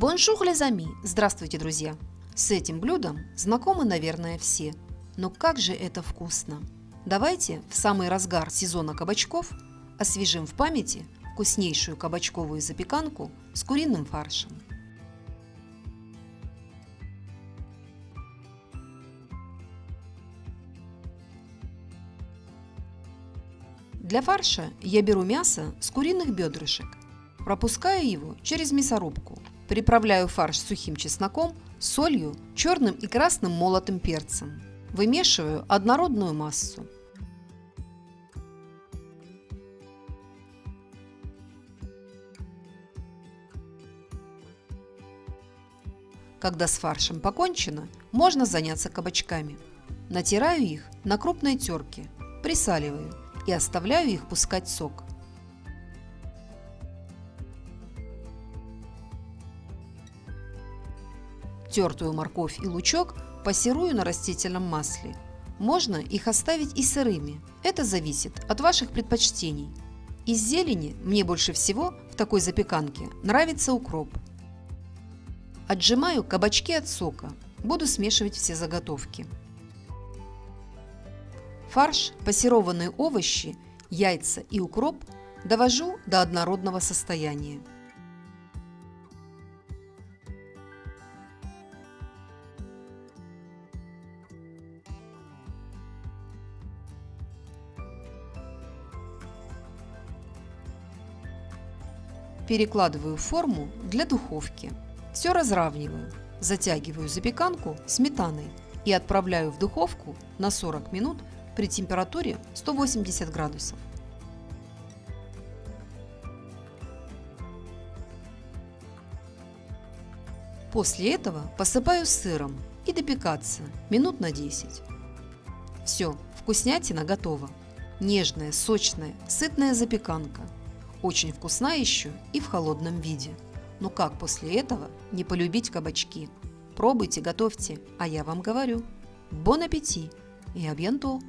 Bonjour les amis! Здравствуйте, друзья! С этим блюдом знакомы, наверное, все. Но как же это вкусно! Давайте в самый разгар сезона кабачков освежим в памяти вкуснейшую кабачковую запеканку с куриным фаршем. Для фарша я беру мясо с куриных бедрышек, пропускаю его через мясорубку, приправляю фарш сухим чесноком, солью, черным и красным молотым перцем. Вымешиваю однородную массу. Когда с фаршем покончено, можно заняться кабачками. Натираю их на крупной терке, присаливаю и оставляю их пускать сок. Тертую морковь и лучок пассерую на растительном масле. Можно их оставить и сырыми, это зависит от ваших предпочтений. Из зелени мне больше всего в такой запеканке нравится укроп. Отжимаю кабачки от сока, буду смешивать все заготовки. Фарш, пассерованные овощи, яйца и укроп довожу до однородного состояния. Перекладываю форму для духовки. Все разравниваю, затягиваю запеканку сметаной и отправляю в духовку на 40 минут при температуре 180 градусов. После этого посыпаю сыром и допекаться минут на 10. Все, вкуснятина готова. Нежная, сочная, сытная запеканка – очень вкусна еще и в холодном виде. Но как после этого не полюбить кабачки? Пробуйте, готовьте, а я вам говорю. Бон аппетит и абьянто!